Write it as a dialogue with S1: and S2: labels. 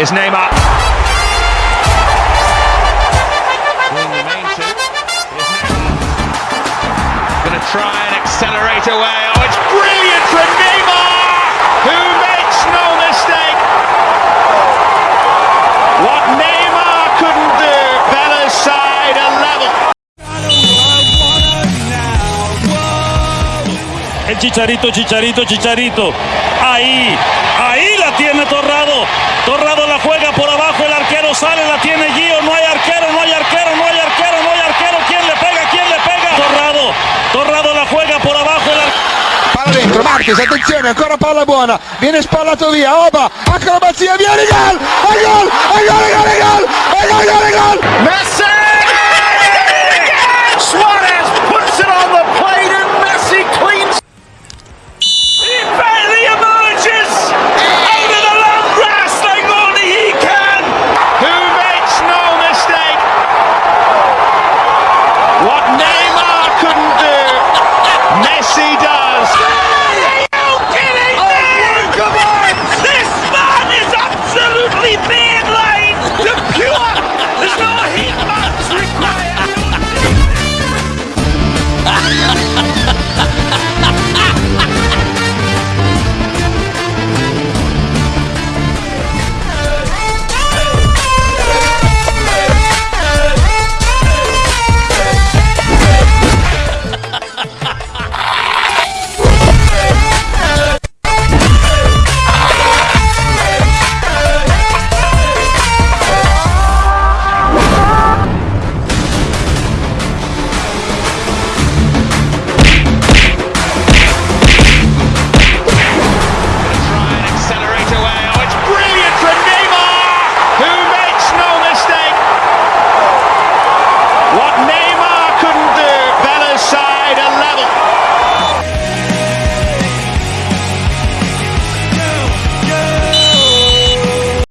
S1: Here's Neymar. Going to try and accelerate away. Oh, it's brilliant from Neymar, who makes no mistake. What Neymar couldn't do, Bella's side a level.
S2: El chicharito, chicharito, chicharito. Ahí, ahí la tiene Torrado. Torrado
S3: Marquez, attenzione, ancora palla buona, viene spallato via, Oba, acrobazia, via, gol, e gol, e gol, e gol, e gol, e gol,